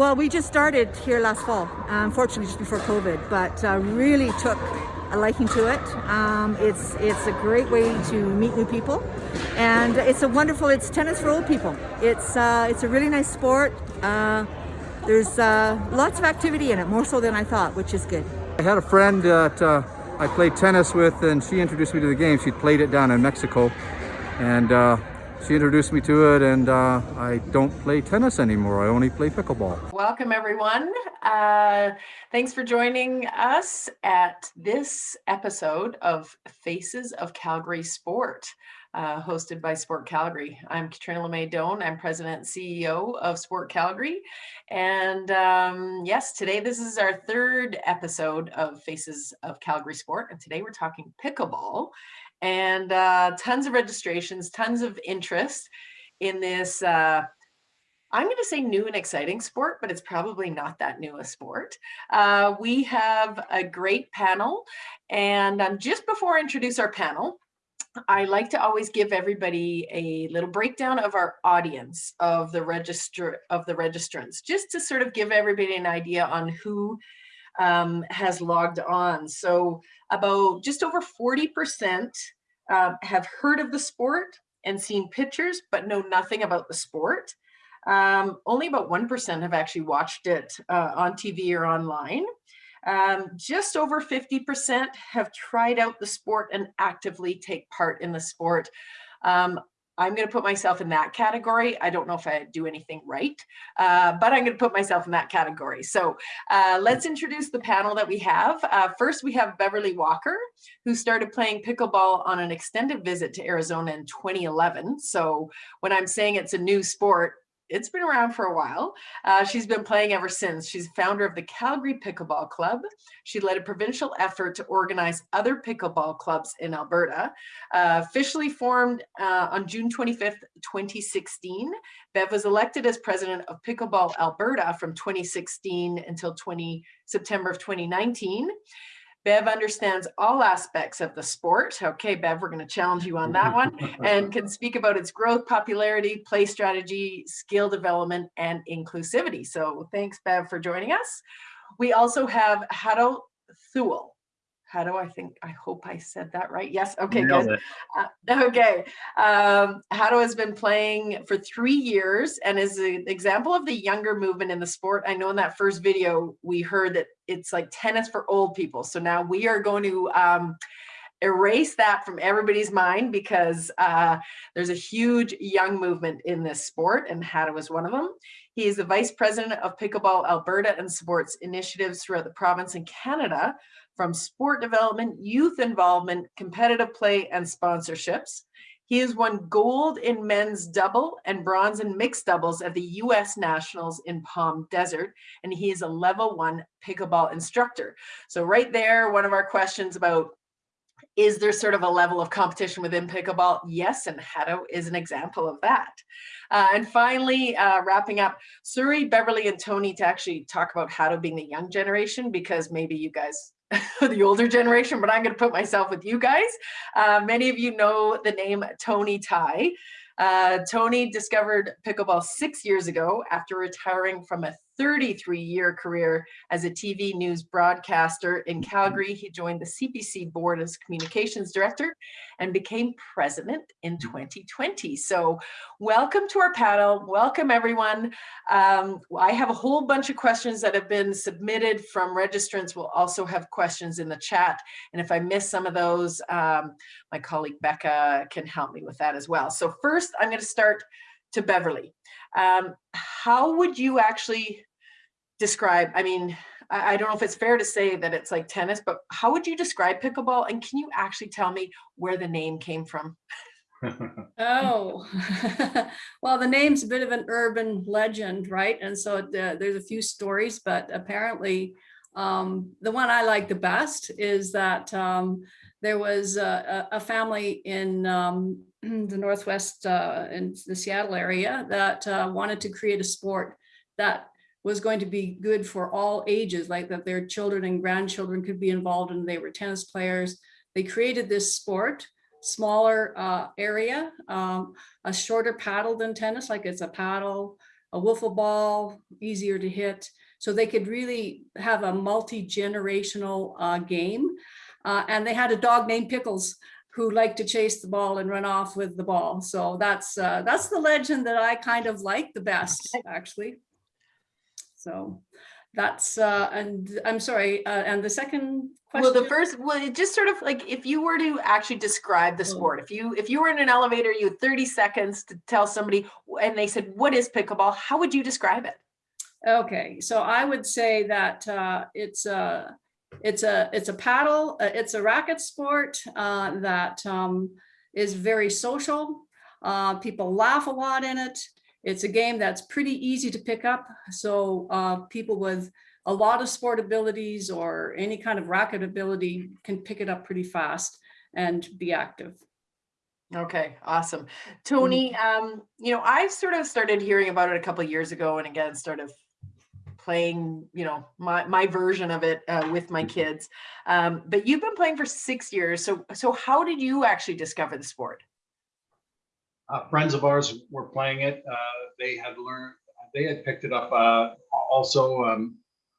Well, we just started here last fall, unfortunately just before COVID, but uh, really took a liking to it. Um, it's it's a great way to meet new people, and it's a wonderful. It's tennis for old people. It's uh, it's a really nice sport. Uh, there's uh, lots of activity in it, more so than I thought, which is good. I had a friend that uh, I played tennis with, and she introduced me to the game. She'd played it down in Mexico, and uh, she introduced me to it and uh, I don't play tennis anymore. I only play pickleball. Welcome everyone. Uh, thanks for joining us at this episode of Faces of Calgary Sport. Uh, hosted by Sport Calgary. I'm Catriona Le May Doan. I'm president and CEO of Sport Calgary. And um, yes, today this is our third episode of Faces of Calgary Sport. And today we're talking pickleball and uh, tons of registrations, tons of interest in this. Uh, I'm going to say new and exciting sport, but it's probably not that new a sport. Uh, we have a great panel, and um, just before I introduce our panel, I like to always give everybody a little breakdown of our audience of the register of the registrants, just to sort of give everybody an idea on who um, has logged on. So about just over 40% uh, have heard of the sport and seen pictures, but know nothing about the sport. Um, only about 1% have actually watched it uh, on TV or online. Um, just over 50% have tried out the sport and actively take part in the sport. Um, I'm going to put myself in that category. I don't know if I do anything right, uh, but I'm going to put myself in that category. So uh, let's introduce the panel that we have. Uh, first, we have Beverly Walker, who started playing pickleball on an extended visit to Arizona in 2011. So when I'm saying it's a new sport, it's been around for a while. Uh, she's been playing ever since. She's founder of the Calgary Pickleball Club. She led a provincial effort to organize other pickleball clubs in Alberta. Uh, officially formed uh, on June 25th, 2016, Bev was elected as president of Pickleball Alberta from 2016 until 20 September of 2019. Bev understands all aspects of the sport. Okay, Bev, we're going to challenge you on that one and can speak about its growth, popularity, play strategy, skill development, and inclusivity. So thanks, Bev, for joining us. We also have Hado Thule how do I think, I hope I said that right. Yes, okay, good. Uh, okay, um, Hado has been playing for three years and is an example of the younger movement in the sport. I know in that first video, we heard that it's like tennis for old people. So now we are going to um, erase that from everybody's mind because uh, there's a huge young movement in this sport and Hado is one of them. He is the Vice President of Pickleball Alberta and supports initiatives throughout the province in Canada from sport development, youth involvement, competitive play, and sponsorships. He has won gold in men's double and bronze in mixed doubles at the US Nationals in Palm Desert, and he is a level one pickleball instructor. So right there, one of our questions about is there sort of a level of competition within pickleball? Yes, and Hado is an example of that. Uh, and finally, uh, wrapping up, Suri, Beverly, and Tony to actually talk about Hado being the young generation, because maybe you guys the older generation, but I'm going to put myself with you guys. Uh, many of you know the name Tony Tighe. Uh, Tony discovered pickleball six years ago after retiring from a 33 year career as a TV news broadcaster in Calgary. He joined the CPC board as communications director and became president in 2020. So welcome to our panel. Welcome everyone. Um, I have a whole bunch of questions that have been submitted from registrants. We'll also have questions in the chat. And if I miss some of those, um, my colleague Becca can help me with that as well. So first I'm gonna start to Beverly. Um, how would you actually describe, I mean, I, don't know if it's fair to say that it's like tennis, but how would you describe pickleball? And can you actually tell me where the name came from? oh, well, the name's a bit of an urban legend, right? And so the, there's a few stories, but apparently um, the one I like the best is that um, there was a, a family in um, the Northwest, uh, in the Seattle area that uh, wanted to create a sport that was going to be good for all ages, like that their children and grandchildren could be involved and they were tennis players. They created this sport, smaller uh, area, um, a shorter paddle than tennis, like it's a paddle, a wiffle ball, easier to hit. So they could really have a multi-generational uh, game. Uh, and they had a dog named Pickles who liked to chase the ball and run off with the ball. So that's uh, that's the legend that I kind of like the best, actually. So that's uh, and I'm sorry. Uh, and the second question. Well, the first, well, it just sort of like if you were to actually describe the Oh. sport, if you if you were in an elevator, you had 30 seconds to tell somebody, and they said, "What is pickleball?" How would you describe it? Okay, so I would say that uh, it's a it's a it's a paddle. uh, It's a racket sport uh, that um, is very social. Uh, people laugh a lot in it. It's a game that's pretty easy to pick up. So uh, people with a lot of sport abilities or any kind of racket ability can pick it up pretty fast and be active. Okay, awesome. Tony, um, you know, I sort of started hearing about it a couple years ago and again started playing, you know, my my version of it uh, with my kids. Um, but you've been playing for six years. So so how did you actually discover the sport? Uh, friends of ours were playing it. Uh, they had learned, they had picked it up uh, also um,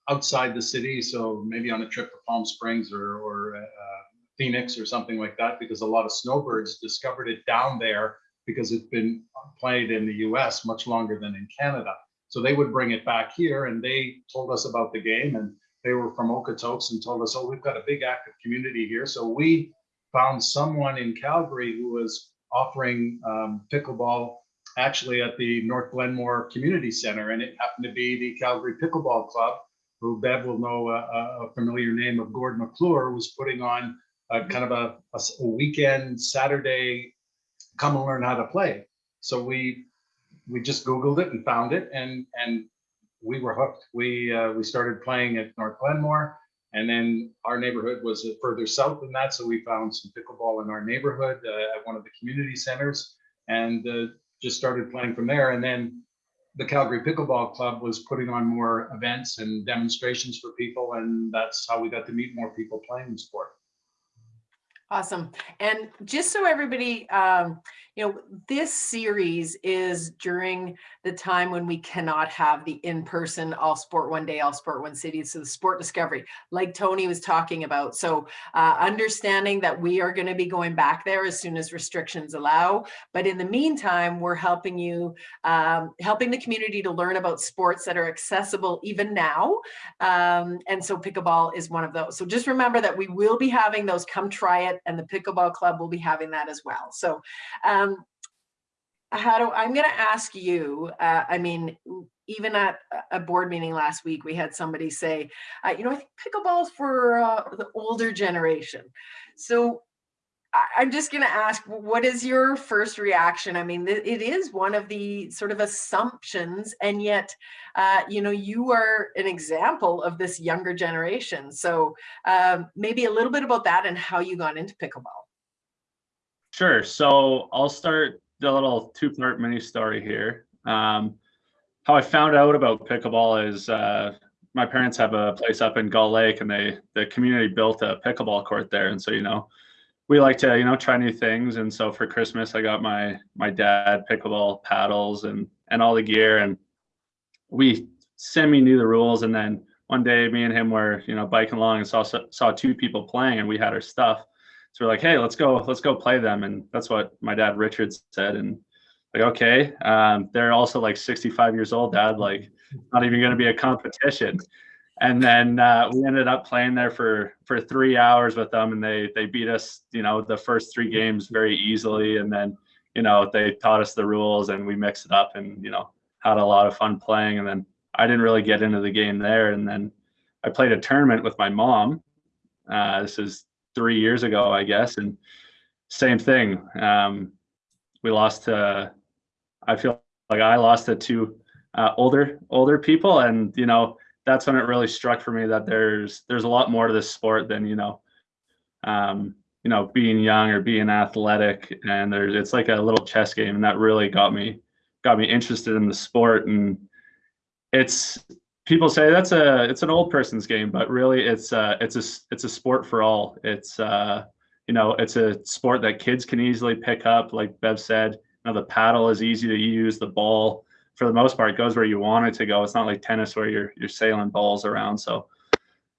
outside the city. So maybe on a trip to Palm Springs or, or uh, Phoenix or something like that, because a lot of snowbirds discovered it down there because it's been played in the US much longer than in Canada. So they would bring it back here and they told us about the game and they were from Okotoks and told us, oh, we've got a big active community here. So we found someone in Calgary who was offering um, pickleball actually at the North Glenmore Community Center, and it happened to be the Calgary Pickleball Club, who Bev will know a familiar name of Gord McClure, was putting on a kind of a, a, weekend Saturday, come and learn how to play. So we we just Googled it and found it, and and we were hooked. We uh, we started playing at North Glenmore. And then our neighborhood was further south than that, so we found some pickleball in our neighborhood uh, at one of the community centers, and uh, just started playing from there. And then the Calgary Pickleball Club was putting on more events and demonstrations for people, and that's how we got to meet more people playing the sport. Awesome. And just so everybody, um, you know, this series is during the time when we cannot have the in-person all sport one day, all sport one city. So the sport discovery, like Tony was talking about. So uh, understanding that we are going to be going back there as soon as restrictions allow. But in the meantime, we're helping you, um, helping the community to learn about sports that are accessible even now. Um, and so pickleball is one of those. So just remember that we will be having those come try it and the pickleball club will be having that as well. So um, Hado, I'm gonna ask you, uh, I mean, even at a- board meeting last week, we had somebody say, uh, you know, I think pickleball's for uh, the older generation. So I'm just going to ask, what is your first reaction? I mean, it is one of the sort of assumptions, and yet, uh, you know, you are an example of this younger generation. So um, maybe a little bit about that and how you got into pickleball. Sure. So I'll start the little two-part mini story here. Um, how I found out about pickleball is uh, my parents have a place up in Gull Lake, and they the community built a pickleball court there, and so you know we like to you know try new things. And so for Christmas, I got my my dad pickleball paddles and and all the gear, and we semi knew the rules. And then one day, me and him were you know biking along and saw saw two people playing, and we had our stuff. So we're like, hey, let's go, let's go play them. And that's what my dad Richard said. And like, okay. Um, they're also like 65 years old, dad, like not even gonna be a competition. And then uh, we ended up playing there for for three hours with them, and they they beat us, you know, the first three games very easily. And then, you know, they taught us the rules, and we mixed it up, and you know, had a lot of fun playing. And then I didn't really get into the game there, and then I played a tournament with my mom. Uh, this is three years ago, I guess, and same thing. Um, we lost to. I feel like I lost to two uh, older older people, and you know that's when it really struck for me that there's there's a lot more to this sport than you know, um, you know, being young or being athletic, and there's it's like a little chess game, and that really got me got me interested in the sport, and it's people say that's a it's an old person's game, but really it's uh it's a it's a sport for all. It's uh you know it's a sport that kids can easily pick up. Like Bev said, you know the paddle is easy to use. The ball for the most part goes where you want it to go. It's not like tennis where you're you're sailing balls around. So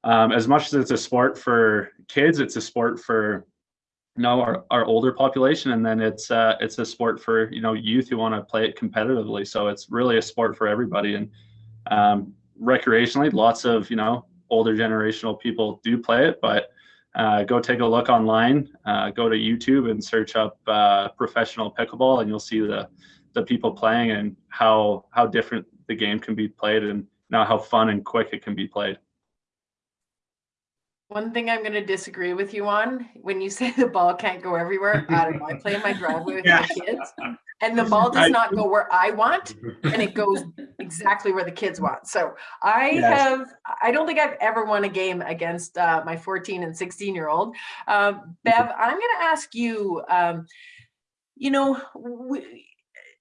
um, as much as it's a sport for kids, it's a sport for you know our, our older population, and then it's uh, it's a sport for you know youth who want to play it competitively. So it's really a sport for everybody, and um, recreationally, lots of you know older generational people do play it, but uh, go take a look online. Uh, go to YouTube and search up uh, professional pickleball, and you'll see the the people playing and how how different the game can be played, and now how fun and quick it can be played. One thing I'm going to disagree with you on when you say the ball can't go everywhere. I don't know. I play in my driveway with my kids, and the ball does not go where I want, and it goes exactly where the kids want. So I Yes. have, I don't think I've ever won a game against uh, my 14 and 16 year old. Um, Bev, I'm going to ask you. Um, you know, we,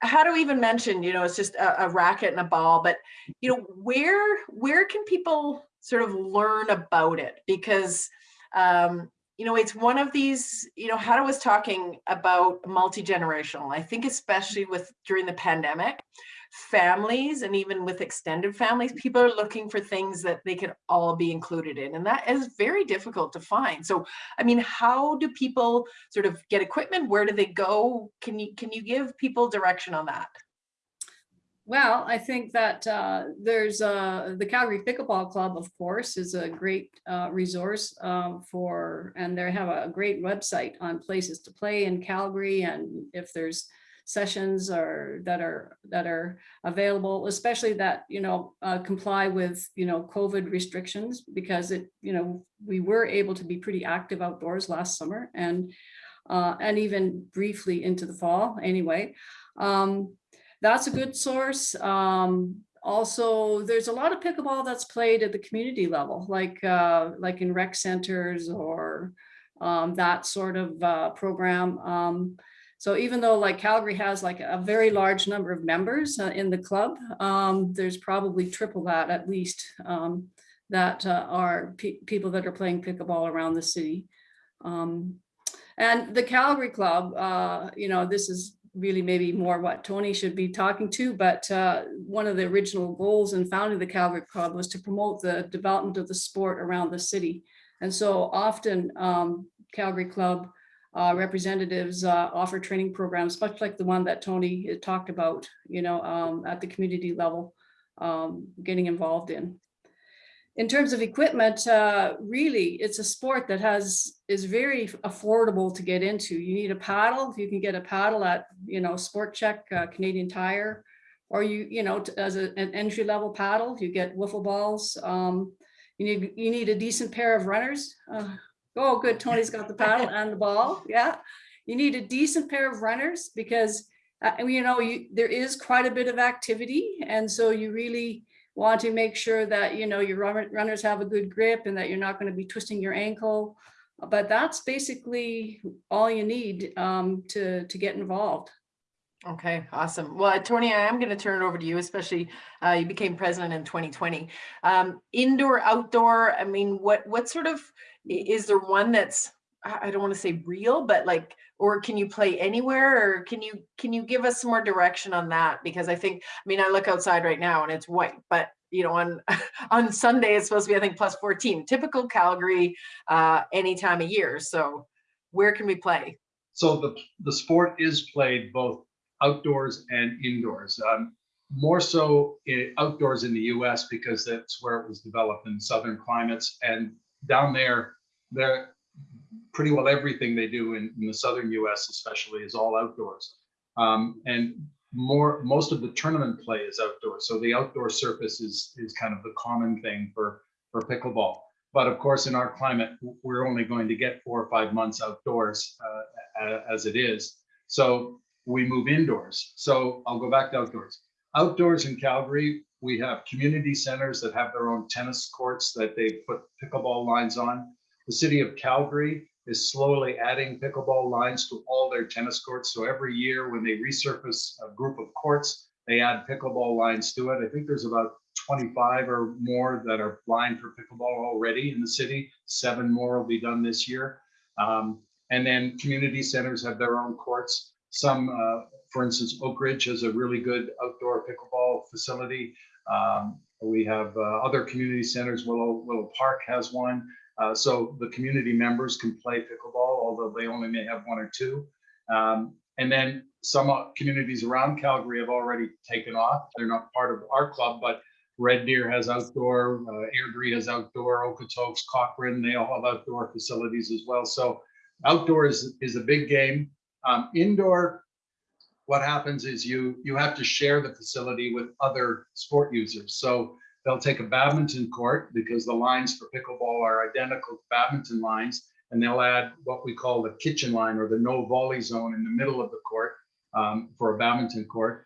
how to even mention, you know, it's just a, a racket and a ball, but you know, where where can people sort of learn about it? Because um, you know, it's one of these, you know, Hado was talking about multi-generational. I think especially with during the pandemic, families and even with extended families, people are looking for things that they can all be included in. And that is very difficult to find. So, I mean, how do people sort of get equipment? Where do they go? Can you can you give people direction on that? Well, I think that uh, there's uh, the Calgary Pickleball Club, of course, is a great uh, resource um, for, and they have a great website on places to play in Calgary, and if there's sessions or that are that are available, especially that you know uh, comply with you know COVID restrictions, because it you know we were able to be pretty active outdoors last summer and uh, and even briefly into the fall anyway. Um, that's a good source. Um, also, there's a lot of pickleball that's played at the community level, like uh, like in rec centers or um, that sort of uh, program. Um, so even though like Calgary has like a very large number of members uh, in the club, um, there's probably triple that at least um, that uh, are pe people that are playing pickleball around the city. Um, and the Calgary Club, uh, you know, this is really maybe more what Tony should be talking to, but uh, one of the original goals in founding the Calgary Club was to promote the development of the sport around the city. And so often um, Calgary Club uh, representatives uh, offer training programs, much like the one that Tony talked about, you know, um, at the community level, um, getting involved in. In terms of equipment, uh, really, it's a sport that has is very affordable to get into. You need a paddle. You can get a paddle at, you know, Sport Chek, uh, Canadian Tire, or you, you know, as a, an entry level paddle, you get wiffle balls. Um, you need you need a decent pair of runners. Uh, oh, good. Tony's got the paddle and the ball. Yeah, you need a decent pair of runners because uh, you know you, there is quite a bit of activity, and so you really want to make sure that you know your runners have a good grip and that you're not going to be twisting your ankle. But that's basically all you need um, to to get involved. Okay, awesome. Well, Tony, I am going to turn it over to you, especially uh, you became president in 2020. Um, indoor, outdoor. I mean, what what sort of is there one that's I don't want to say real, but like, or can you play anywhere, or can you can you give us some more direction on that? Because I think, I mean, I look outside right now and it's white, but you know, on on Sunday it's supposed to be I think plus 14. Typical Calgary, uh, any time of year. So, where can we play? So the, the sport is played both outdoors and indoors. Um, more so i- outdoors in the US because that's where it was developed in southern climates. And down there, there pretty well everything they do in, in the southern US especially is all outdoors. Um, and more most of the tournament play is outdoors. So the outdoor surface is is kind of the common thing for for pickleball. But of course, in our climate, we're only going to get four or five months outdoors uh, as it is. So we move indoors. So I'll go back to outdoors. Outdoors in Calgary, we have community centers that have their own tennis courts that they put pickleball lines on. The city of Calgary is slowly adding pickleball lines to all their tennis courts. So every year when they resurface a group of courts, they add pickleball lines to it. I think there's about 25 or more that are lined for pickleball already in the city. Seven more will be done this year. Um, and then community centers have their own courts. Some uh, for instance, Oakridge has a really good outdoor pickleball facility. Um, we have uh, other community centers. Willow Willow Park has one. Uh, so the community members can play pickleball, although they only may have one or two. Um, and then some uh, communities around Calgary have already taken off. They're not part of our club, but Red Deer has outdoor, uh, Airdrie has outdoor, Okotoks, Cochrane, they all have outdoor facilities as well. So outdoor is, is a big game. Um, indoor, what happens is you you have to share the facility with other sport users. So they'll take a badminton court because the lines for pickleball are identical to badminton lines, and they'll add what we call the kitchen line or the no volley zone in the middle of the court um, for a badminton court.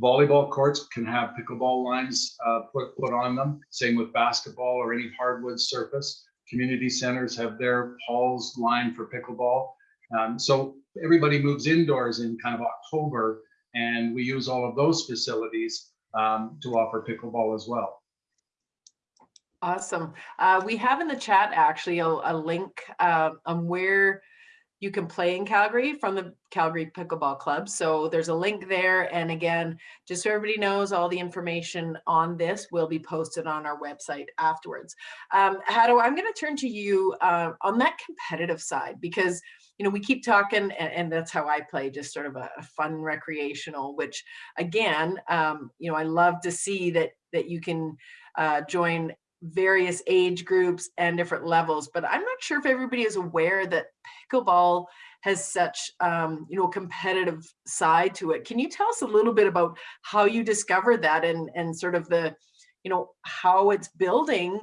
Volleyball courts can have pickleball lines uh, put, put on them, same with basketball or any hardwood surface. Community centers have their halls lined for pickleball. Um, so everybody moves indoors in kind of October, and we use all of those facilities um, to offer pickleball as well. Awesome. Uh, we have in the chat actually a, a link uh, on where you can play in Calgary from the Calgary Pickleball Club. So there's a link there. And again, just so everybody knows, all the information on this will be posted on our website afterwards. Um, I'm going to turn to you uh, on that competitive side because you know, we keep talking, and, and, that's how I play, just sort of a, a fun recreational. Which, again, um, you know, I love to see that that you can uh, join various age groups and different levels. But I'm not sure if everybody is aware that pickleball has such, um, you know, competitive side to it. Can you tell us a little bit about how you discovered that and and sort of the you know how it's building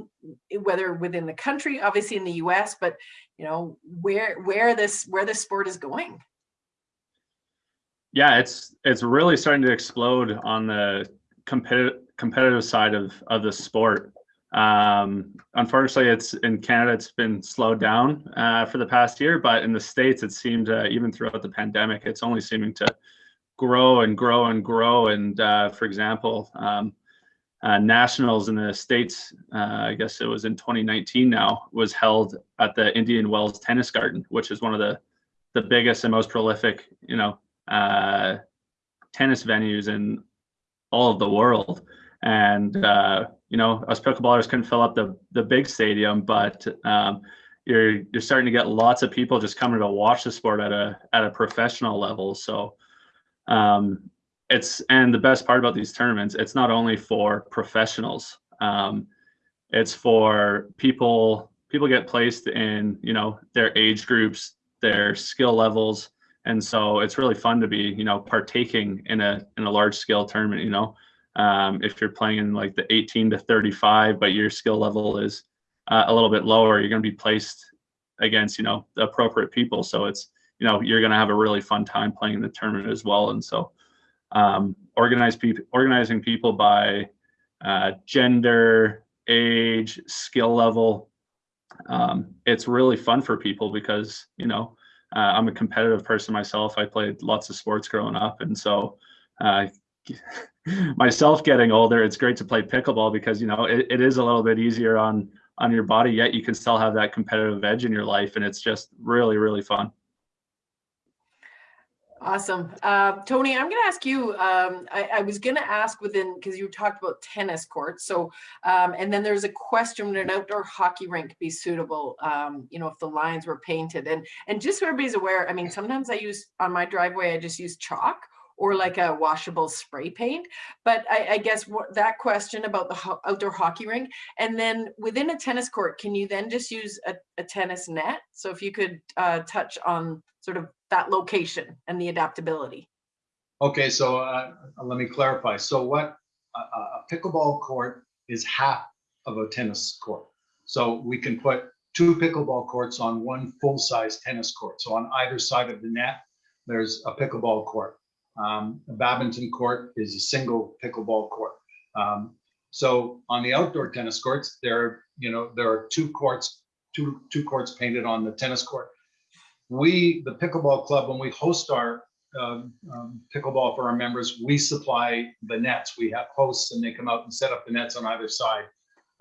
whether within the country obviously in the US but you know where where this where this sport is going yeah it's it's really starting to explode on the competitive competitive side of of the sport um unfortunately it's in canada it's been slowed down uh, for the past year but in the states it seemed uh, even throughout the pandemic it's only seeming to grow and grow and grow. And uh, for example um, uh, nationals in the states uh, i guess it was in 2019 now was held at the indian wells tennis garden which is one of the the biggest and most prolific you know uh, tennis venues in all of the world. And you know us pickleballers couldn't fill up the the big stadium but um, you're you're starting to get lots of people just coming to watch the sport at a at a professional level. So um, it's and the best part about these tournaments it's not only for professionals um, it's for people people get placed in you know their age groups their skill levels. And so it's really fun to be you know partaking in a in a large scale tournament you know um, if you're playing in like the 18 to 35 but your skill level is uh, a little bit lower you're going to be placed against you know the appropriate people so it's you know you're going to have a really fun time playing in the tournament as well and so um, organize people, organizing people by uh, gender, age, skill level. Um, it's really fun for people because you know uh, I'm a competitive person myself. I played lots of sports growing up, and so uh, myself getting older, it's great to play pickleball because you know it, it is a little bit easier on on your body. Yet you can still have that competitive edge in your life, and it's just really really fun. Awesome. Uh, Tony, I'm going to ask you, um, I, I, was going to ask within, because you talked about tennis courts. So, um, and then there's a question, would an outdoor hockey rink be suitable, um, you know, if the lines were painted? And, and just so everybody's aware, I mean, sometimes I use, on my driveway, I just use chalk or like a washable spray paint. But I, I guess what, that question about the ho outdoor hockey rink, and then within a tennis court, can you then just use a, a tennis net? So if you could uh, touch on sort of that location and the adaptability. Okay, so uh, let me clarify. So what a, a pickleball court is half of a tennis court. So we can put two pickleball courts on one full-size tennis court. So on either side of the net, there's a pickleball court. Um, a badminton court is a single pickleball court. Um, so on the outdoor tennis courts, there, you know, there are two courts, two two courts painted on the tennis court we, the pickleball club, when we host our um, um, pickleball for our members, we supply the nets. We have hosts and they come out and set up the nets on either side.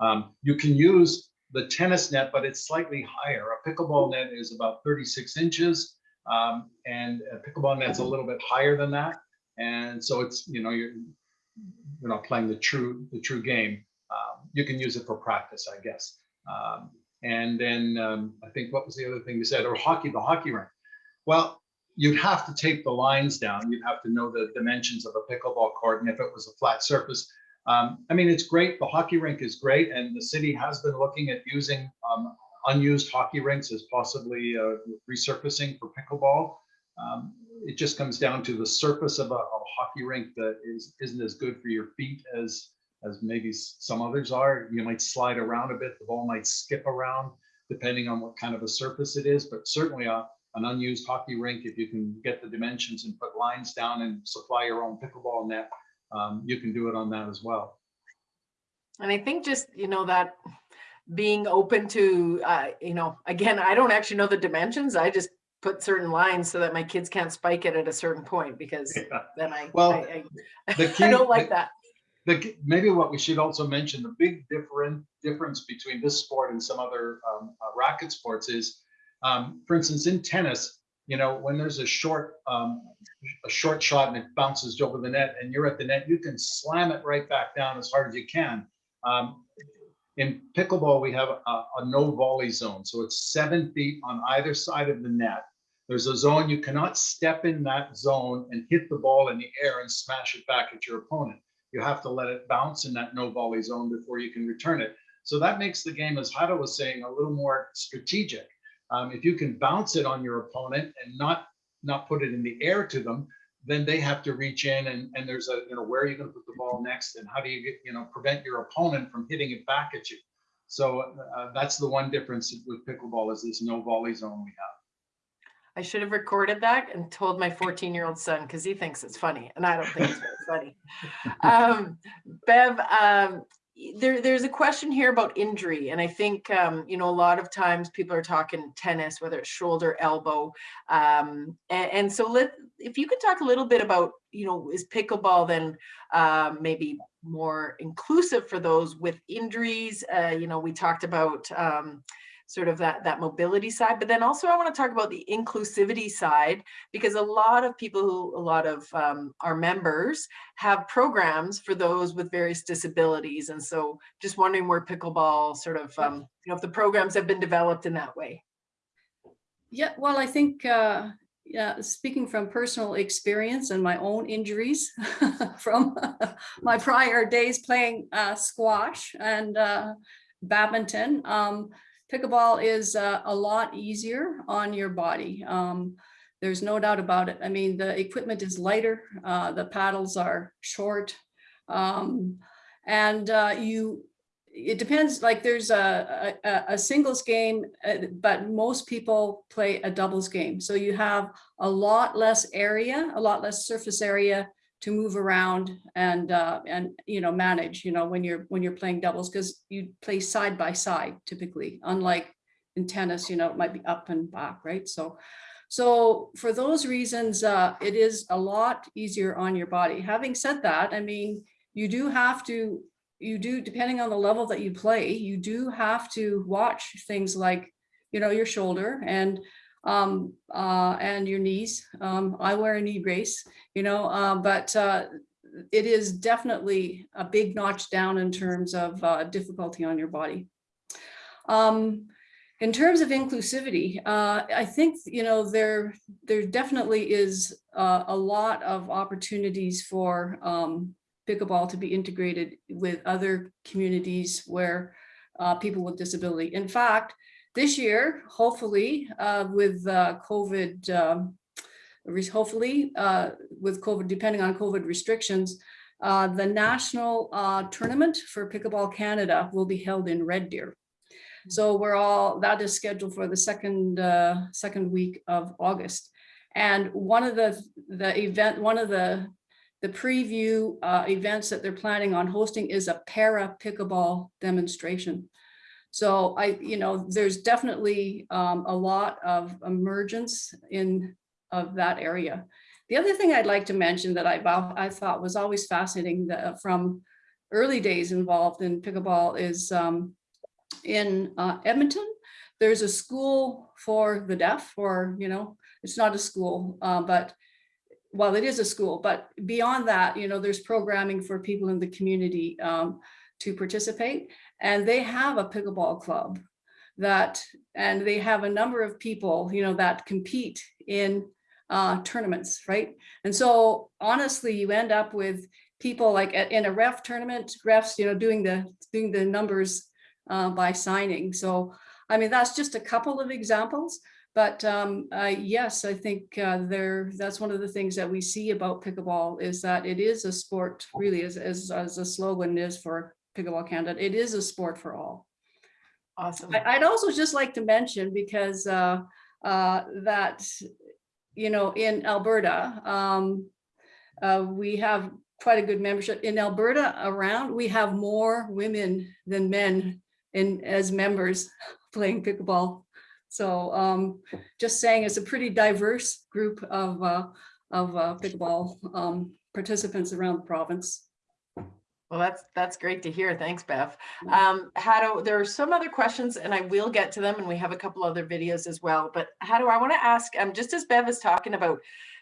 Um, you can use the tennis net, but it's slightly higher. A pickleball net is about 36 inches um, and a pickleball net's a little bit higher than that. And so it's, you know, you're, you're not playing the true, the true game. Um, you can use it for practice, I guess. Um, and then um, I think what was the other thing you said? Or hockey, the hockey rink. Well, you'd have to tape the lines down. You'd have to know the dimensions of a pickleball court. And if it was a flat surface, um, I mean, it's great. The hockey rink is great. And the city has been looking at using um, unused hockey rinks as possibly uh, resurfacing for pickleball. Um, it just comes down to the surface of a, of a hockey rink that is, isn't as good for your feet as as maybe some others are. You might slide around a bit, the ball might skip around depending on what kind of a surface it is, but certainly a, an unused hockey rink, if you can get the dimensions and put lines down and supply your own pickleball net, um, you can do it on that as well. And I think just, you know, that being open to, uh, you know, again, I don't actually know the dimensions. I just put certain lines so that my kids can't spike it at a certain point because Yeah. then I, Well, I, I, the I don't like the- that. The, maybe what we should also mention, the big different difference between this sport and some other um, uh, racket sports is, um, for instance, in tennis, you know, when there's a short, um, a short shot and it bounces over the net and you're at the net, you can slam it right back down as hard as you can. Um, in pickleball, we have a, a no volley zone. So it's seven feet on either side of the net. There's a zone, you cannot step in that zone and hit the ball in the air and smash it back at your opponent. You have to let it bounce in that no volley zone before you can return it. So that makes the game, as Hado was saying, a little more strategic. Um, if you can bounce it on your opponent and not not put it in the air to them, then they have to reach in and, and there's a, you know, where are you going to put the ball next and how do you get, you know, prevent your opponent from hitting it back at you. So uh, that's the one difference with pickleball is this no volley zone we have. I should have recorded that and told my 14 year old son because he thinks it's funny and I don't think it's very funny. Um, Bev, um, there, there's a question here about injury. And I think, um, you know, a lot of times people are talking tennis, whether it's shoulder, elbow. Um, and, and so let, if you could talk a little bit about, you know, is pickleball then um, maybe more inclusive for those with injuries? Uh, you know, we talked about, um, sort of that that mobility side but then also i want to talk about the inclusivity side because a lot of people who a lot of um, our members have programs for those with various disabilities and so just wondering where pickleball sort of um, you know if the programs have been developed in that way. Yeah, well, I think, uh, yeah, speaking from personal experience and my own injuries from my prior days playing uh, squash and uh, badminton, um, pickleball is uh, a lot easier on your body. Um, there's no doubt about it. I mean, the equipment is lighter, uh, the paddles are short, um, and uh, you it depends, like there's a, a, a singles game, uh, but most people play a doubles game. So you have a lot less area, a lot less surface area to move around and, uh, and, you know, manage, you know, when you're, when you're playing doubles, because you play side by side typically, unlike in tennis, you know, it might be up and back, right? So, so for those reasons, uh, it is a lot easier on your body. Having said that, I mean, you do have to you do, depending on the level that you play, you do have to watch things like, you know, your shoulder and um, uh, and your knees. Um, I wear a knee brace, you know, uh, but uh, it is definitely a big notch down in terms of uh, difficulty on your body. Um, in terms of inclusivity, uh, I think, you know, there, there definitely is uh, a lot of opportunities for um, pickleball to be integrated with other communities where people with disability. In fact, this year, hopefully, uh, with uh, COVID, um, hopefully uh, with COVID, depending on COVID restrictions, uh, the national uh, tournament for Pickleball Canada will be held in Red Deer. So we're all, that is scheduled for the second, uh, second week of August. And one of the, the event, one of the the preview uh, events that they're planning on hosting is a para pickleball demonstration. So I, you know, there's definitely um, a lot of emergence in of that area. The other thing I'd like to mention that I, I thought was always fascinating that, from early days involved in pickleball is um, in uh, Edmonton, there's a school for the deaf or, you know, it's not a school, uh, but well, it is a school, but beyond that, you know, there's programming for people in the community um, to participate. And they have a pickleball club that, and they have a number of people, you know, that compete in uh, tournaments, right? And so honestly, you end up with people like at- in a ref tournament, refs, you know, doing the, doing the numbers uh, by signing. So, I mean, that's just a couple of examples. But um, uh, yes, I think uh, there, that's one of the things that we see about pickleball is that it is a sport, really, as, as, as a slogan is for Pickleball Canada, it is a sport for all. Awesome. I- I'd also just like to mention because uh, uh, that, you know, in Alberta, um, uh, we have quite a good membership. In Alberta around, we have more women than men in as members playing pickleball. So um, just saying it's a pretty diverse group of, uh, of uh, pickleball um, participants around the province. Well, that's, that's great to hear. Thanks, Bev. Um, Hado, there are some other questions and I will get to them and we have a couple other videos as well, but Hado I want to ask, um, just as Bev is talking about,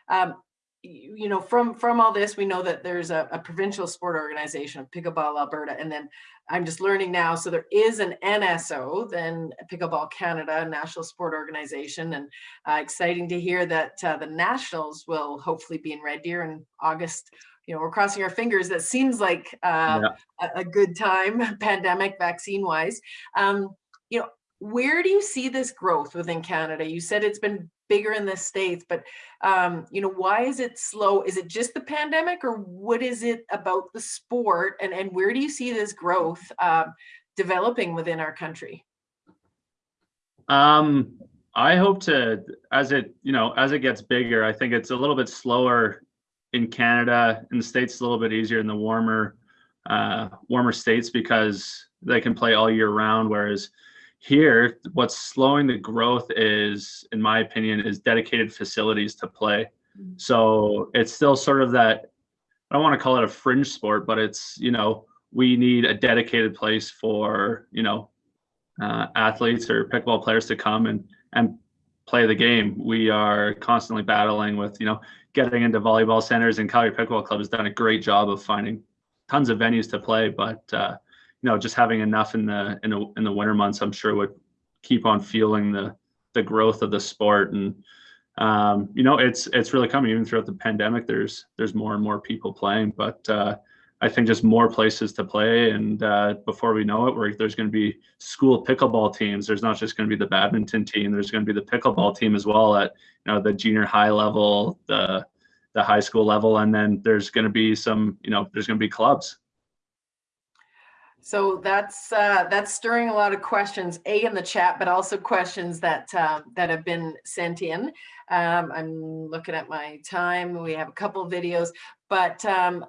um, you, you know, from, from all this, we know that there's a, a provincial sport organization, of Pickleball Alberta, and then I'm just learning now, so there is an NSO, then Pickleball Canada, National Sport Organization, and uh, exciting to hear that uh, the Nationals will hopefully be in Red Deer in August. You know, we're crossing our fingers. That seems like uh, a, a good time, pandemic vaccine wise. Um, you know, where do you see this growth within Canada? You said it's been bigger in the States, but um, you know, why is it slow? Is it just the pandemic or what is it about the sport? And, and where do you see this growth um, developing within our country? Um, I hope to, as it, you know, as it gets bigger, I think it's a little bit slower in Canada. In the States, it's a little bit easier in the warmer, uh, warmer states because they can play all year round. Whereas here, what's slowing the growth is, in my opinion, is dedicated facilities to play. So it's still sort of that, I don't want to call it a fringe sport, but it's, you know, we need a dedicated place for, you know, uh, athletes or pickleball players to come and and play the game. We are constantly battling with you know getting into volleyball centers, and Calgary Pickleball Club has done a great job of finding tons of venues to play. But uh, you know, just having enough in the in the in the winter months, I'm sure would keep on fueling the the growth of the sport. And um, you know, it's it's really coming even throughout the pandemic. There's there's more and more people playing, but uh, I think just more places to play. And uh, before we know it, there's going to be school pickleball teams. There's not just going to be the badminton team. There's going to be the pickleball team as well at you know the junior high level, the the high school level, and then there's going to be some you know there's going to be clubs. So that's uh, that's stirring a lot of questions, a in the chat, but also questions that uh, that have been sent in. Um, I'm looking at my time. We have a couple of videos, but um,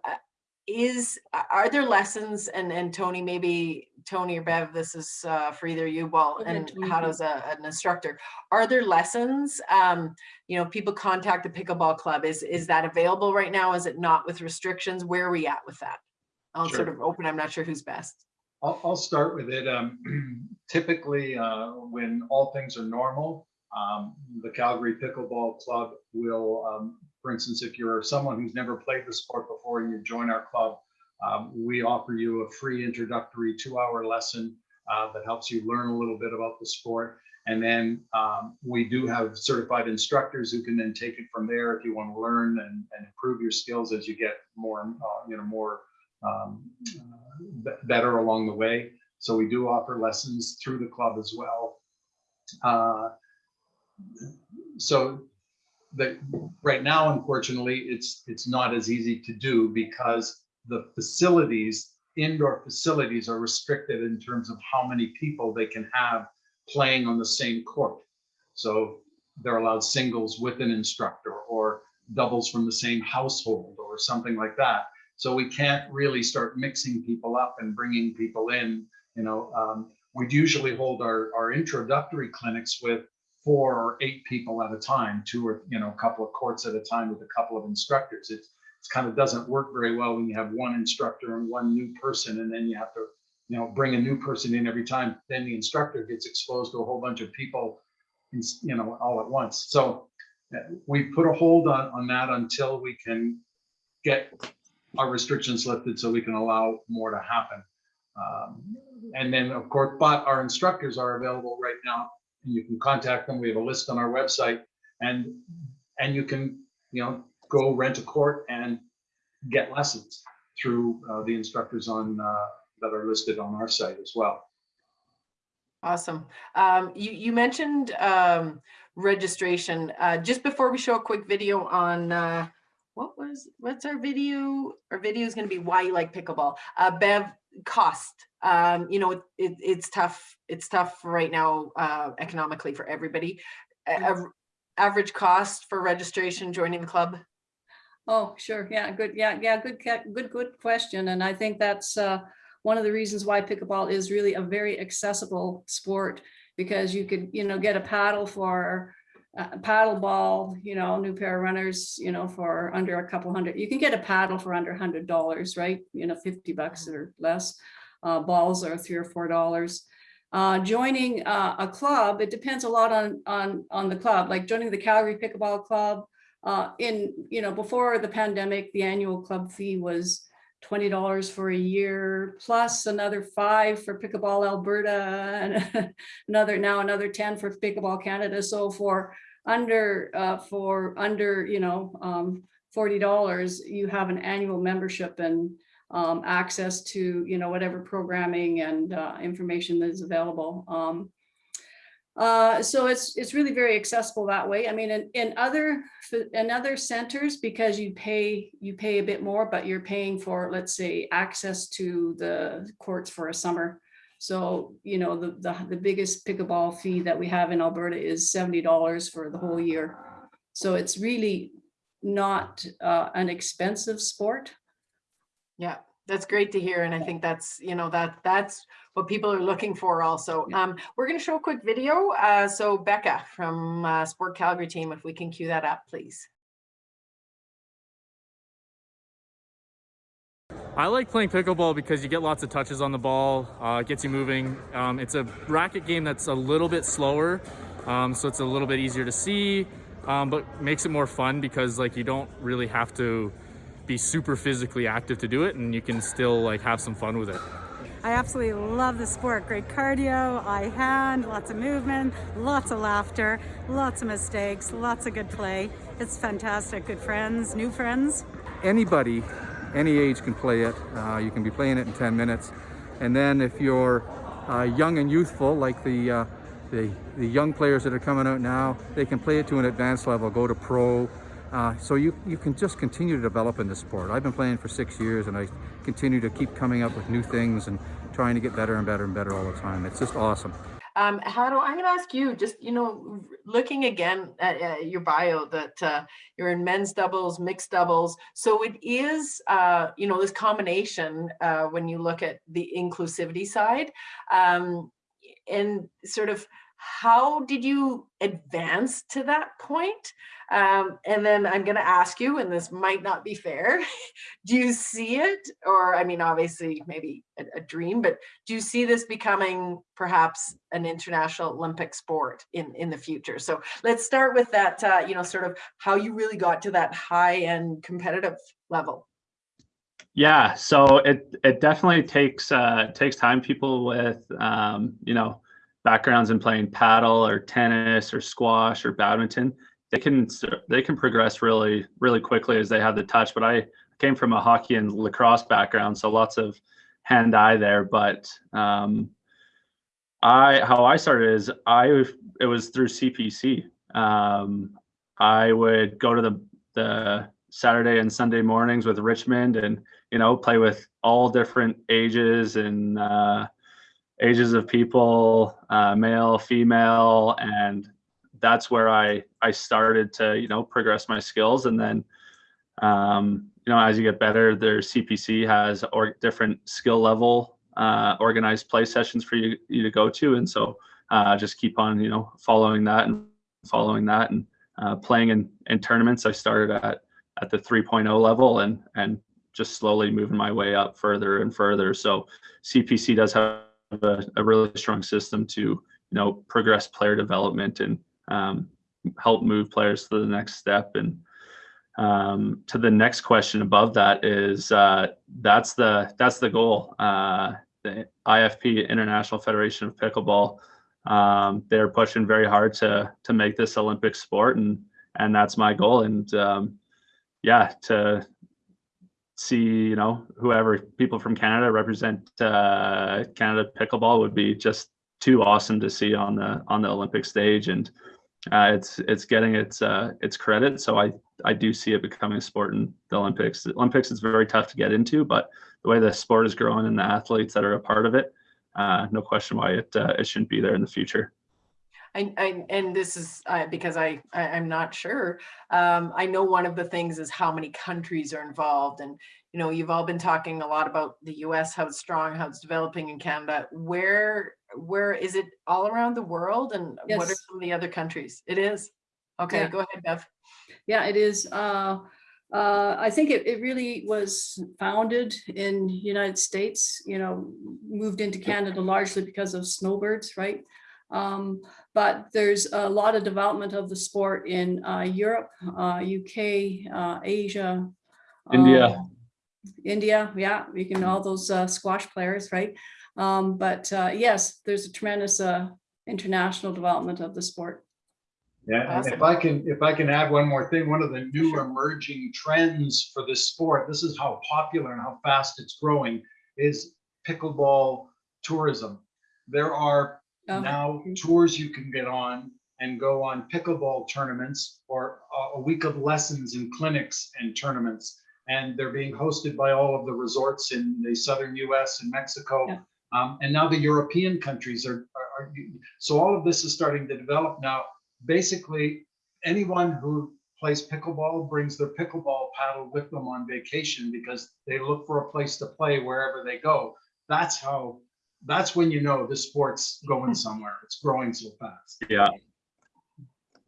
is are there lessons and and Tony maybe Tony or Bev this is uh, for either you well Okay, and Tony, how does a, an instructor are there lessons um you know people contact the pickleball club is is that available right now? Is it not with restrictions? Where are we at with that? I'll sort of open I'm not sure who's best. I'll, I'll start with it. Um, typically, uh, when all things are normal, um, the Calgary Pickleball Club will, um, for instance, if you're someone who's never played the sport before and you join our club, um, we offer you a free introductory two-hour lesson uh, that helps you learn a little bit about the sport. And then um, we do have certified instructors who can then take it from there if you want to learn and, and improve your skills as you get more, uh, you know, more um, uh, better along the way. So we do offer lessons through the club as well. Uh, so that right now, unfortunately, it's it's not as easy to do because the facilities, indoor facilities, are restricted in terms of how many people they can have playing on the same court. So they're allowed singles with an instructor or doubles from the same household or something like that. So we can't really start mixing people up and bringing people in. You know, um, we'd usually hold our, our introductory clinics with four or eight people at a time, two or, you know, a couple of courts at a time with a couple of instructors. It, kind of doesn't work very well when you have one instructor and one new person, and then you have to, you know, bring a new person in every time. Then the instructor gets exposed to a whole bunch of people, in- you know, all at once. So we put a hold on, on that until we can get our restrictions lifted so we can allow more to happen. Um, and then, of course, but our instructors are available right now. You can contact them. We have a list on our website, and and you can, you know, go rent a court and get lessons through uh, the instructors on uh, that are listed on our site as well. Awesome. Um, you, you mentioned um, registration. Uh, just before we show a quick video on uh, what was what's our video? Our video is going to be why you like pickleball. Uh, Bev cost. Um, you know, it, it, it's tough. It's tough right now uh, economically for everybody. A- average cost for registration joining the club. Oh, sure. Yeah, good. Yeah, yeah, good, good, good question. And I think that's uh, one of the reasons why pickleball is really a very accessible sport because you could, you know, get a paddle for a paddle ball, you know, new pair of runners, you know, for under a couple hundred. You can get a paddle for under hundred dollars, right? You know, 50 bucks or less. Uh, balls are three or four dollars. Uh, joining uh, a club, it depends a lot on on on the club. Like joining the Calgary Pickleball Club, uh, in, you know, before the pandemic, the annual club fee was $20 for a year, plus another five for Pickleball Alberta, and another, now another 10 for Pickleball Canada. So for under, uh, for under, you know, um, $40, you have an annual membership and um, access to, you know, whatever programming and uh, information that is available. Um, uh, so it's it's really very accessible that way. I mean, in, in other in other centers, because you pay you pay a bit more, but you're paying for, let's say, access to the courts for a summer. So, you know, the, the, the biggest pickleball fee that we have in Alberta is $70 for the whole year. So it's really not uh, an expensive sport. Yeah, that's great to hear. And I think that's, you know, that that's what people are looking for also. Um, we're going to show a quick video. Uh, so Becca from uh, Sport Calgary team, if we can cue that up, please. I like playing pickleball because you get lots of touches on the ball, uh, it gets you moving. Um, it's a racket game that's a little bit slower, um, so it's a little bit easier to see, um, but makes it more fun because like you don't really have to be super physically active to do it and you can still like have some fun with it. I absolutely love the sport. Great cardio, eye hand, lots of movement, lots of laughter, lots of mistakes, lots of good play. It's fantastic. Good friends, new friends. Anybody, any age can play it. Uh, you can be playing it in 10 minutes. And then if you're uh, young and youthful, like the, uh, the, the young players that are coming out now, they can play it to an advanced level, go to pro. Uh, so you, you can just continue to develop in the sport. I've been playing for six years and I continue to keep coming up with new things and trying to get better and better and better all the time. It's just awesome. Um, how do I'm going to ask you, just, you know, looking again at uh, your bio that uh, you're in men's doubles, mixed doubles. So it is, uh, you know, this combination uh, when you look at the inclusivity side um, and sort of how did you advance to that point? Um, and then I'm going to ask you, and this might not be fair, do you see it, or I mean, obviously maybe a, a, dream, but do you see this becoming perhaps an international Olympic sport in, in the future? So let's start with that, uh, you know, sort of how you really got to that high end competitive level. Yeah, so it it definitely takes uh, takes time. People with um, you know backgrounds in playing paddle or tennis or squash or badminton, they can they can progress really really quickly as they have the touch. But I came from a hockey and lacrosse background, so lots of hand eye there. But um, I how I started is I it was through CPC. Um, I would go to the the Saturday and Sunday mornings with Richmond and you know play with all different ages and uh, ages of people, uh, male, female, and that's where I I started to you know progress my skills, and then um, you know as you get better, their CPC has or different skill level uh, organized play sessions for you you to go to, and so uh, just keep on you know following that and following that and uh, playing in in tournaments. I started at at the 3.0 level and and just slowly moving my way up further and further. So CPC does have a, a really strong system to you know progress player development and um, help move players to the next step. And um, to the next question above that is uh, that's the that's the goal. Uh, the IFP International Federation of Pickleball um, they're pushing very hard to to make this Olympic sport, and and that's my goal. And um, yeah, to see you know whoever people from Canada represent uh, Canada pickleball would be just too awesome to see on the on the Olympic stage, and uh, it's it's getting its uh, its credit. So I I do see it becoming a sport in the Olympics. The Olympics is very tough to get into, but the way the sport is growing and the athletes that are a part of it, uh, no question why it uh, it shouldn't be there in the future. I, I and this is uh, because I, I am not sure. Um, I know one of the things is how many countries are involved, and you know you've all been talking a lot about the U.S. how it's strong, how it's developing in Canada. Where where is it all around the world, and yes. what are some of the other countries? It is. Okay, yeah. go ahead, Bev. Yeah, it is. Uh, uh, I think it, it really was founded in United States, you know, moved into Canada largely because of snowbirds, right? Um, but there's a lot of development of the sport in uh, Europe, uh, UK, uh, Asia, India. Um, India, yeah, you can all those uh, squash players, right? Um, but uh, yes, there's a tremendous international development of the sport. Yeah, and if I can, if I can add one more thing, one of the new emerging trends for this sport, this is how popular and how fast it's growing, is pickleball tourism. There are oh. now tours you can get on and go on pickleball tournaments or a week of lessons and clinics and tournaments. And they're being hosted by all of the resorts in the southern US and Mexico. Yeah. Um, and now the European countries are, are, are, so all of this is starting to develop now basically anyone who plays pickleball brings their pickleball paddle with them on vacation because they look for a place to play wherever they go. That's how, that's when you know the sport's going somewhere. It's growing so fast. Yeah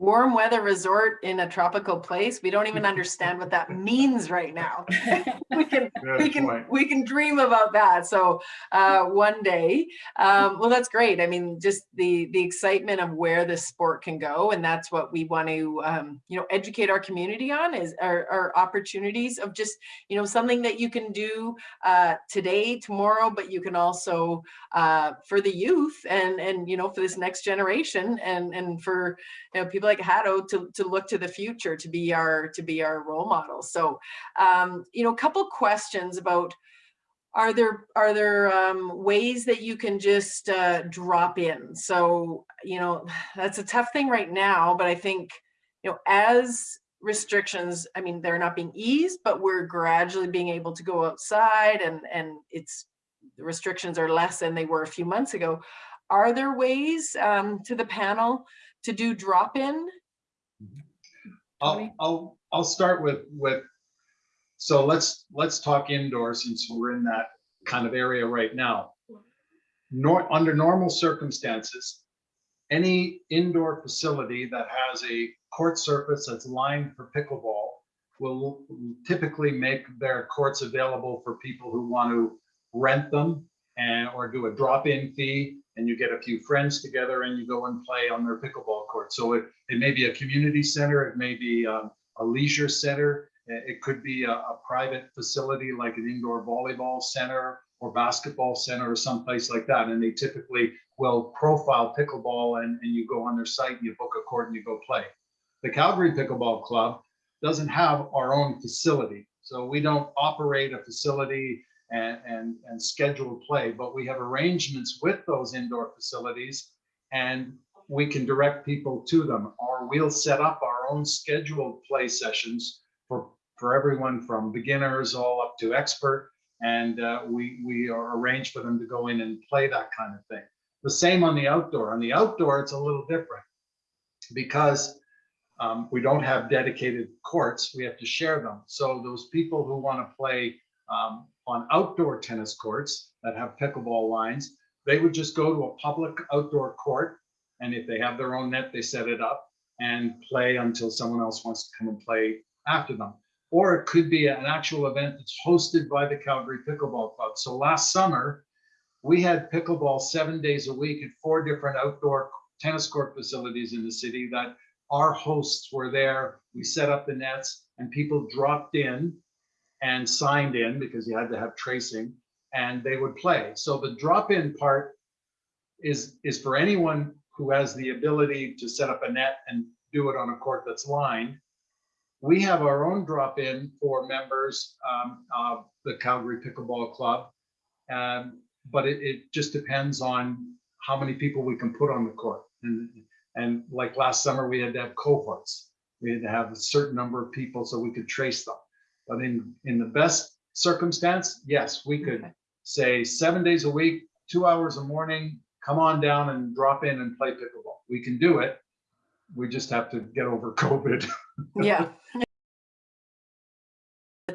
warm weather resort in a tropical place. We don't even understand what that means right now. we can Good we can point. we can dream about that. So uh, one day, um, well, that's great. I mean, just the the excitement of where this sport can go, and that's what we want to um, you know educate our community on is our, our, opportunities of just you know something that you can do uh, today, tomorrow, but you can also uh, for the youth and and you know for this next generation and and for you know people like Hado to, to look to the future to be our to be our role model. So um, you know, a couple questions about are there are there um, ways that you can just uh, drop in? So you know, that's a tough thing right now, but I think you know as restrictions i mean they're not being eased but we're gradually being able to go outside and and it's the restrictions are less than they were a few months ago are there ways um, to the panel to do drop-in? I'll, I'll, I'll start with, with, so let's, let's talk indoor since we're in that kind of area right now. Nor, under normal circumstances, any indoor facility that has a court surface that's lined for pickleball will typically make their courts available for people who want to rent them and or do a drop-in fee and you get a few friends together and you go and play on their pickleball court. So it, it may be a community center, it may be um, a leisure center, it could be a, a, private facility like an indoor volleyball center or basketball center or someplace like that. And they typically will profile pickleball and, and you go on their site and you book a court and you go play. The Calgary Pickleball Club doesn't have our own facility. So we don't operate a facility and, and, and scheduled play, but we have arrangements with those indoor facilities and we can direct people to them or we'll set up our own scheduled play sessions for, for everyone from beginners all up to expert. And uh, we, we are arranged for them to go in and play that kind of thing. The same on the outdoor. On the outdoor, it's a little different because um, we don't have dedicated courts. We have to share them. So those people who want to play um, on outdoor tennis courts that have pickleball lines, they would just go to a public outdoor court. And if they have their own net, they set it up and play until someone else wants to come and play after them. Or it could be an actual event that's hosted by the Calgary Pickleball Club. So last summer, we had pickleball seven days a week at four different outdoor tennis court facilities in the city that our hosts were there. We set up the nets and people dropped in and signed in because you had to have tracing and they would play. So the drop-in part is, is for anyone who has the ability to set up a net and do it on a court that's lined. We have our own drop-in for members um, of the Calgary Pickleball Club. Um, but it, it just depends on how many people we can put on the court. And, and like last summer, we had to have cohorts. We had to have a certain number of people so we could trace them. But in, in the best circumstance, yes, we could say seven days a week, two hours a morning, come on down and drop in and play pickleball. We can do it. We just have to get over COVID. Yeah.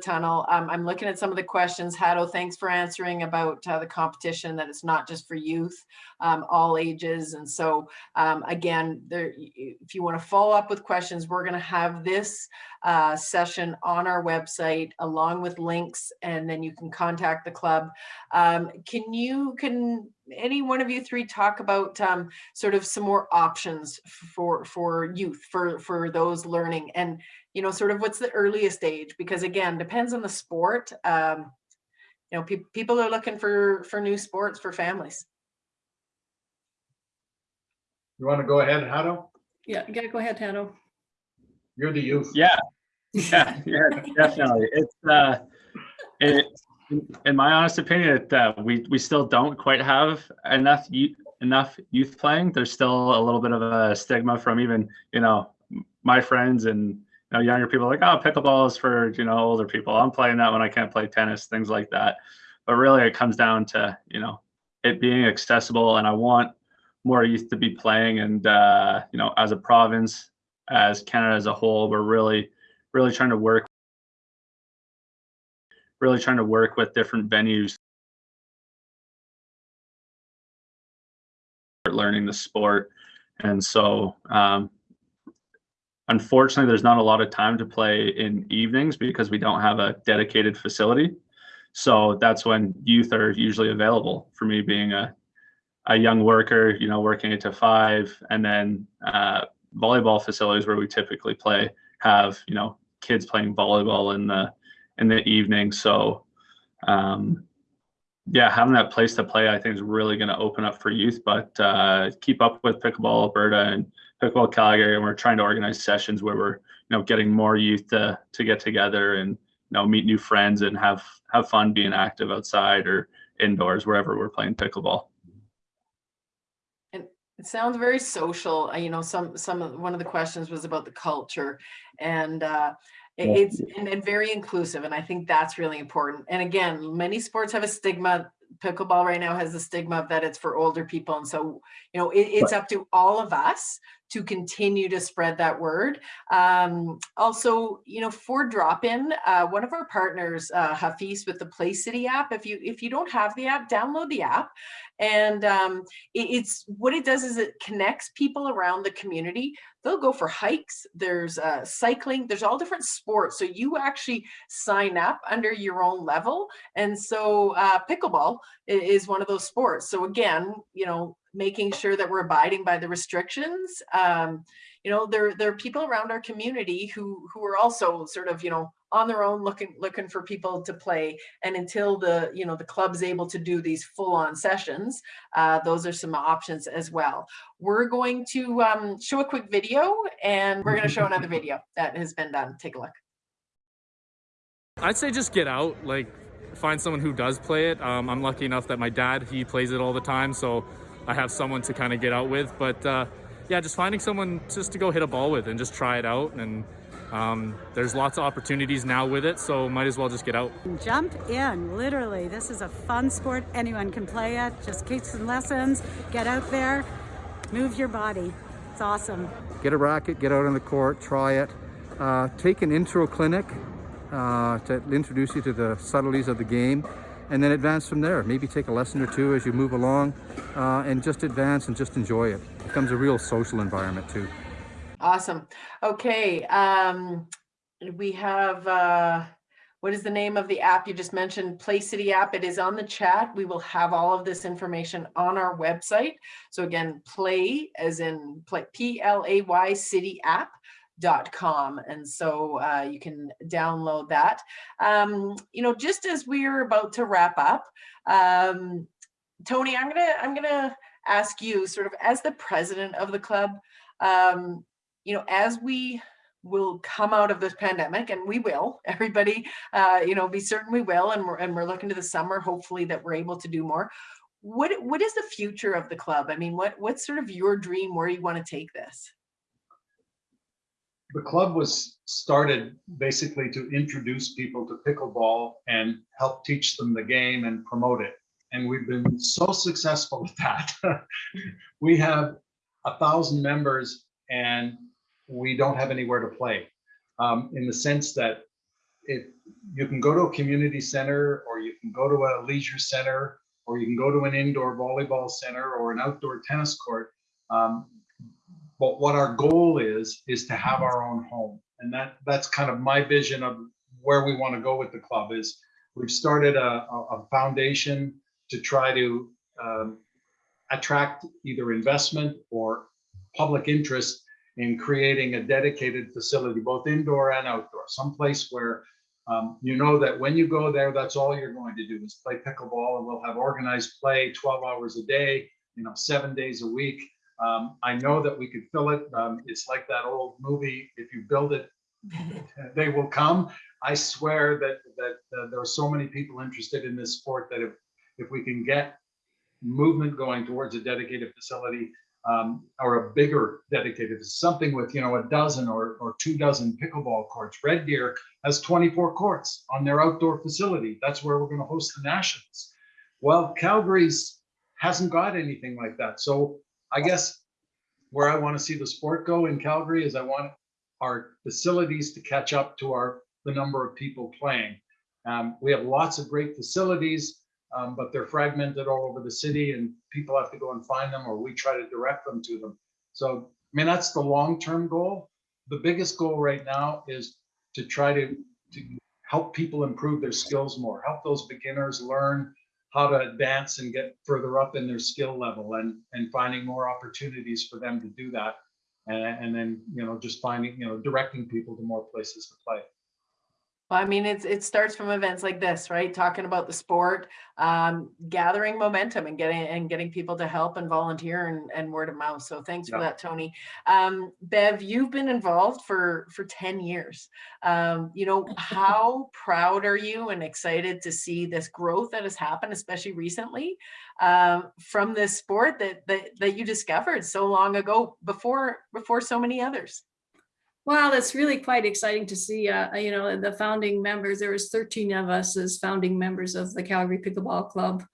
Tunnel. Um, I'm looking at some of the questions. Hado, thanks for answering about uh, the competition, that it's not just for youth, um, all ages. And so um, again, there, if you want to follow up with questions, we're going to have this uh, session on our website along with links, and then you can contact the club. Um, can you, can any one of you three talk about um, sort of some more options for for youth, for for those learning, and you know, sort of what's the earliest age? Because again, depends on the sport. Um, you know, pe people are looking for for new sports for families. You want to go ahead, Hado? Yeah, you gotta go ahead, Tano. You're the youth. Yeah, yeah, yeah, definitely. It's uh, it, in my honest opinion, it, uh, we we still don't quite have enough youth, enough youth playing. There's still a little bit of a stigma from even you know my friends and you know younger people like oh pickleball is for you know older people. I'm playing that when I can't play tennis, things like that. But really, it comes down to you know it being accessible, and I want more youth to be playing. And uh, you know, as a province, as Canada as a whole, we're really really trying to work really trying to work with different venues learning the sport and so um, unfortunately there's not a lot of time to play in evenings because we don't have a dedicated facility so that's when youth are usually available for me being a, a young worker you know working eight to five and then uh, volleyball facilities where we typically play have you know kids playing volleyball in the in the evening. So, um, yeah, having that place to play, I think, is really going to open up for youth. But uh, keep up with Pickleball Alberta and Pickleball Calgary, and we're trying to organize sessions where we're, you know, getting more youth to to get together and you know meet new friends and have have fun being active outside or indoors wherever we're playing pickleball. And it sounds very social. You know, some some of one of the questions was about the culture, and uh, it- Yeah. It's and, and very inclusive, and I think that's really important. And again, many sports have a stigma. Pickleball right now has the stigma that it's for older people, and so you know it, it's up to all of us to continue to spread that word. Um, also, you know, for drop-in, uh, one of our partners, uh, Hafiz, with the Play City app. If you if you don't have the app, download the app, and um, it, it's what it does is it connects people around the community they'll go for hikes there's uh, cycling there's all different sports so you actually sign up under your own level and so uh, pickleball is one of those sports so again you know making sure that we're abiding by the restrictions um, you know there there are people around our community who who are also sort of you know on their own looking looking for people to play. And until the you know the club's able to do these full-on sessions uh, those are some options as well. We're going to um, show a quick video and we're going to show another video that has been done. Take a look. I'd say just get out, like find someone who does play it. Um, I'm lucky enough that my dad, he plays it all the time, so I have someone to kind of get out with. But uh, yeah, just finding someone just to go hit a ball with and just try it out. And um, there's lots of opportunities now with it, so might as well just get out. Jump in, literally. This is a fun sport. Anyone can play it. Just take some lessons, get out there, move your body. It's awesome. Get a racket, get out on the court, try it. Uh, take an intro clinic uh, to introduce you to the subtleties of the game and then advance from there. Maybe take a lesson or two as you move along uh, and just advance and just enjoy it. It becomes a real social environment too. Awesome. Okay. Um, we have uh, what is the name of the app you just mentioned? Play City app. It is on the chat. We will have all of this information on our website. So again, play as in play, P-L-A-Y city app com and so uh, you can download that. Um, you know just as we're about to wrap up um, tony i'm gonna i'm gonna ask you sort of as the president of the club um, you know as we will come out of this pandemic and we will everybody uh, you know be certain we will and we're, and we're looking to the summer hopefully that we're able to do more. What what is the future of the club? I mean what what's sort of your dream where you want to take this the club was started basically to introduce people to pickleball and help teach them the game and promote it. And we've been so successful with that. we have a thousand members and we don't have anywhere to play um, in the sense that if you can go to a community center or you can go to a leisure center or you can go to an indoor volleyball center or an outdoor tennis court, um, but what our goal is, is to have our own home. And that that's kind of my vision of where we want to go with the club is we've started a, a foundation to try to um, attract either investment or public interest in creating a dedicated facility, both indoor and outdoor, someplace where um, you know that when you go there, that's all you're going to do is play pickleball and we'll have organized play 12 hours a day, you know, seven days a week. Um, I know that we could fill it. Um, it's like that old movie, if you build it, they will come. I swear that that uh, there are so many people interested in this sport that if if we can get movement going towards a dedicated facility um, or a bigger dedicated something with you know a dozen or or two dozen pickleball courts. Red Deer has 24 courts on their outdoor facility. That's where we're going to host the nationals. Well, Calgary's hasn't got anything like that. So I guess where I want to see the sport go in Calgary is I want our facilities to catch up to our the number of people playing. Um, we have lots of great facilities, um, but they're fragmented all over the city and people have to go and find them or we try to direct them to them. So, I mean, that's the long-term goal. The biggest goal right now is to try to, to help people improve their skills more, help those beginners learn how to advance and get further up in their skill level and and finding more opportunities for them to do that. And, and then you know just finding you know directing people to more places to play well, I mean, it's it starts from events like this, right? Talking about the sport, um, gathering momentum and getting and getting people to help and volunteer and, and word of mouth. So thanks yeah. for that, Tony. Um, Bev, you've been involved for for 10 years. Um, you know, how proud are you and excited to see this growth that has happened, especially recently, um, from this sport that, that that you discovered so long ago before before so many others? Well, it's really quite exciting to see, uh, you know, the founding members, there was 13 of us as founding members of the Calgary Pickleball Club.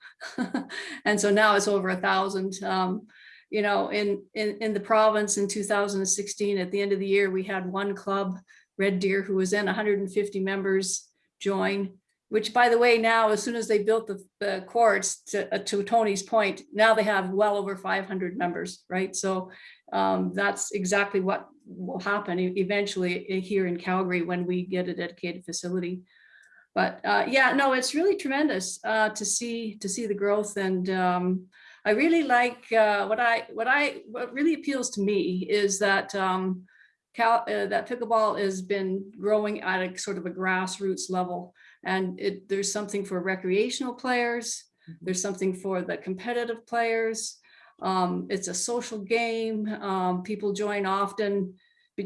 and so now it's over a thousand. Um, you know, in, in, in the province in 2016, at the end of the year, we had one club, Red Deer, who was in 150 members join, which by the way, now, as soon as they built the, the courts to, uh, to Tony's point, now they have well over 500 members, right? So um, that's exactly what will happen eventually here in Calgary when we get a dedicated facility. But uh, yeah, no, it's really tremendous uh, to see to see the growth, and um, I really like uh, what I what I what really appeals to me is that um, Cal, uh, that pickleball has been growing at a sort of a grassroots level, and it, there's something for recreational players, mm-hmm. there's something for the competitive players, um, it's a social game. Um, people join often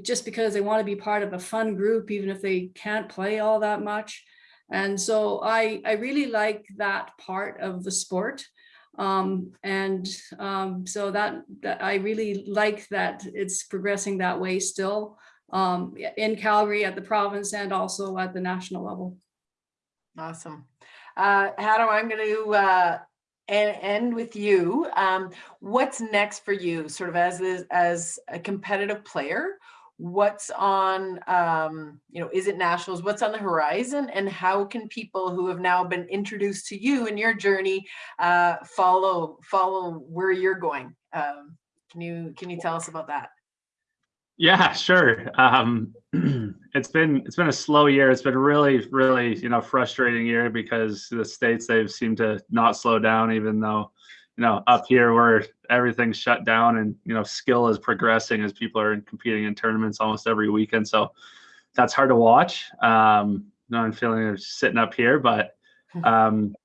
just because they want to be part of a fun group, even if they can't play all that much. And so I, I really like that part of the sport. Um, and um, so that, that, I really like that it's progressing that way still um, in Calgary at the province and also at the national level. Awesome. Uh, Hado, I'm going to uh, and end with you. Um, what's next for you, sort of as a, as a competitive player? What's on, um, you know, is it nationals? What's on the horizon, and how can people who have now been introduced to you in your journey uh, follow follow where you're going? Um, can you can you tell us about that? Yeah, sure. It's been it's been a slow year. It's been really, really, you know, frustrating year because the states they've seemed to not slow down, even though, you know, up here where everything's shut down and you know skill is progressing as people are competing in tournaments almost every weekend. So that's hard to watch. Um, no, I'm feeling sitting up here, but um,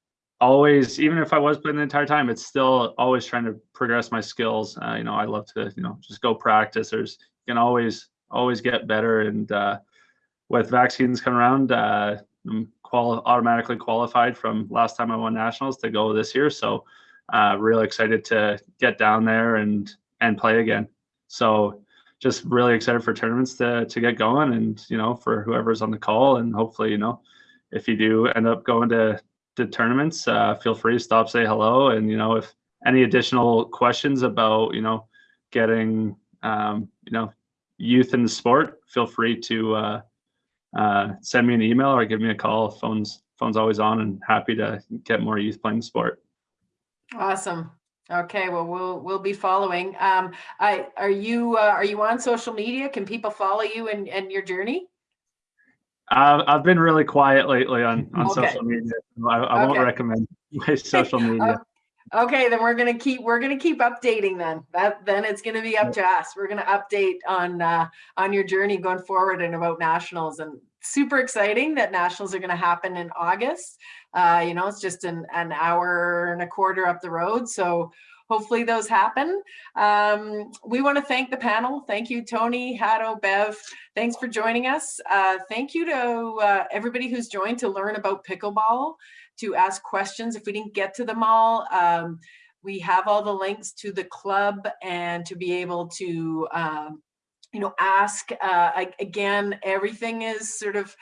always, even if I was playing the entire time, it's still always trying to progress my skills. Uh, you know, I love to, you know, just go practice. There's can always always get better. And uh, with vaccines coming around, uh, I'm quali- automatically qualified from last time I won nationals to go this year. So uh, really excited to get down there and and play again. So just really excited for tournaments to to get going, and you know for whoever's on the call, and hopefully you know if you do end up going to to tournaments, uh, feel free to stop, say hello, and you know if any additional questions about you know getting um, you know, youth in the sport, feel free to uh, uh, send me an email or give me a call. Phone's phone's always on, and happy to get more youth playing the sport. Awesome. Okay, well, we'll we'll be following. Um, I are you uh, are you on social media? Can people follow you and and your journey? Uh, I've been really quiet lately on on Okay. social media. I, I won't recommend my social media. Okay, then we're gonna keep we're gonna keep updating then. That then it's gonna be up to us. We're gonna update on uh, on your journey going forward and about nationals and super exciting that nationals are gonna happen in August. Uh, you know, it's just an an hour and a quarter up the road, so hopefully those happen. Um, we want to thank the panel. Thank you, Tony, Hado, Bev. Thanks for joining us. Uh, thank you to uh, everybody who's joined to learn about pickleball to ask questions if we didn't get to them all. Um, we have all the links to the club and to be able to, um, you know, ask. Uh, again, everything is sort of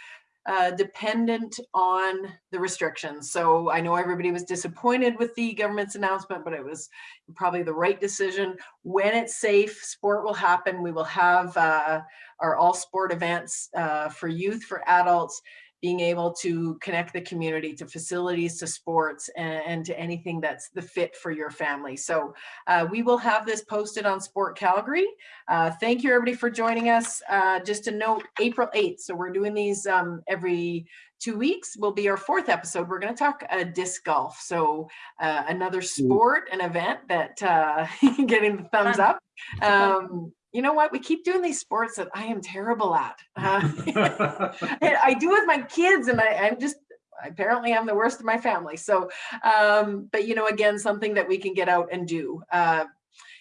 uh, dependent on the restrictions. So I know everybody was disappointed with the government's announcement, but it was probably the right decision. When it's safe, sport will happen. We will have uh, our all sport events uh, for youth, for adults, being able to connect the community to facilities, to sports, and, and to anything that's the fit for your family. So uh, we will have this posted on Sport Calgary. Uh, thank you everybody for joining us. Uh, just a note, April 8th. So we're doing these um, every two weeks will be our fourth episode. We're going to talk uh, disc golf. So uh, another sport, an event that uh, getting the thumbs up. Um, you know what? We keep doing these sports that I am terrible at. Uh, I do with my kids, and I, I'm just apparently I'm the worst of my family. So, um, but you know, again, something that we can get out and do. Uh,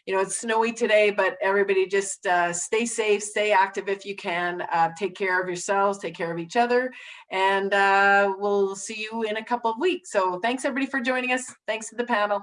you know, it's snowy today, but everybody just uh, stay safe, stay active if you can. Uh, take care of yourselves, take care of each other, and uh, we'll see you in a couple of weeks. So, thanks everybody for joining us. Thanks to the panel.